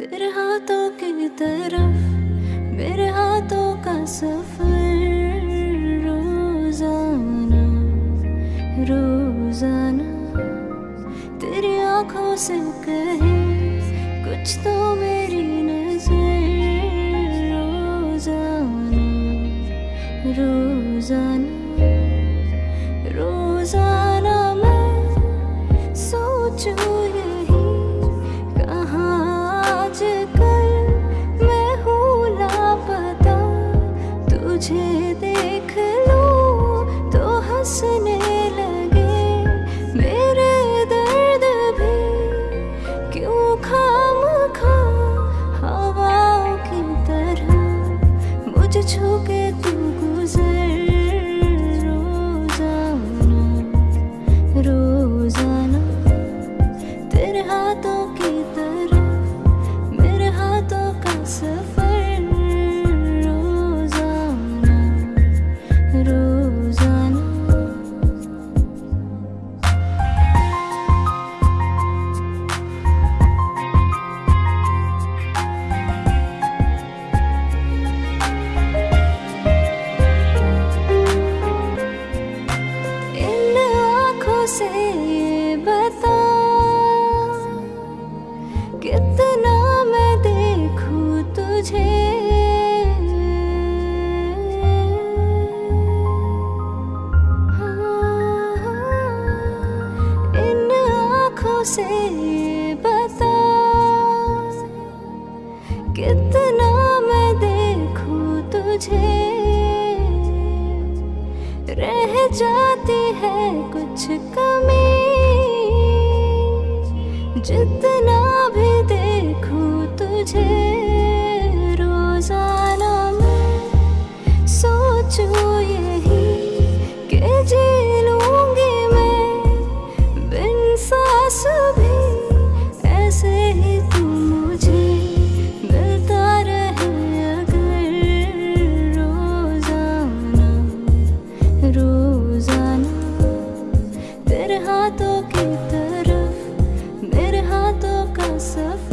तेरे हाथों की तरफ़, मेरे हाथों का सफ़र रोज़ाना रोज़ाना। तेरी आँखों से कहे, कुछ तो मेरी नज़र। तुझे देख लो तो हंसने लगे। मेरे दर्द भी क्यों खाम खा हवाओं की तरह? मुझे छू के तू गुजर मुझे रह जाती है कुछ कमी। जितना भी देखूँ तुझे रोज़ाना मैं सोचूं yourself